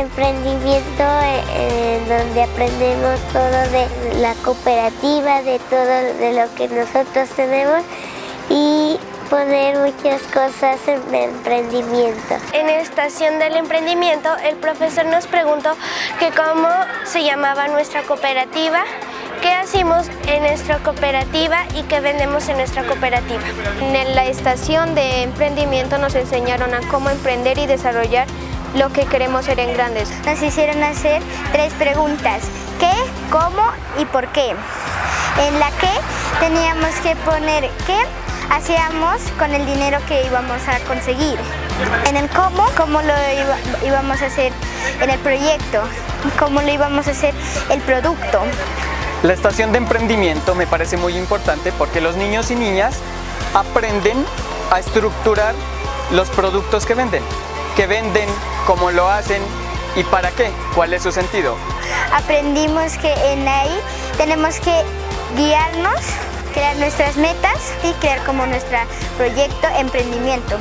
emprendimiento eh, donde aprendemos todo de la cooperativa, de todo de lo que nosotros tenemos y poner muchas cosas en emprendimiento. En la estación del emprendimiento el profesor nos preguntó que cómo se llamaba nuestra cooperativa, qué hacemos en nuestra cooperativa y qué vendemos en nuestra cooperativa. En la estación de emprendimiento nos enseñaron a cómo emprender y desarrollar lo que queremos ser en grandes. Nos hicieron hacer tres preguntas, ¿qué, cómo y por qué? En la que teníamos que poner qué hacíamos con el dinero que íbamos a conseguir. En el cómo, cómo lo íbamos a hacer en el proyecto, cómo lo íbamos a hacer el producto. La estación de emprendimiento me parece muy importante porque los niños y niñas aprenden a estructurar los productos que venden. ¿Qué venden? ¿Cómo lo hacen? ¿Y para qué? ¿Cuál es su sentido? Aprendimos que en ahí tenemos que guiarnos crear nuestras metas y crear como nuestro proyecto emprendimiento.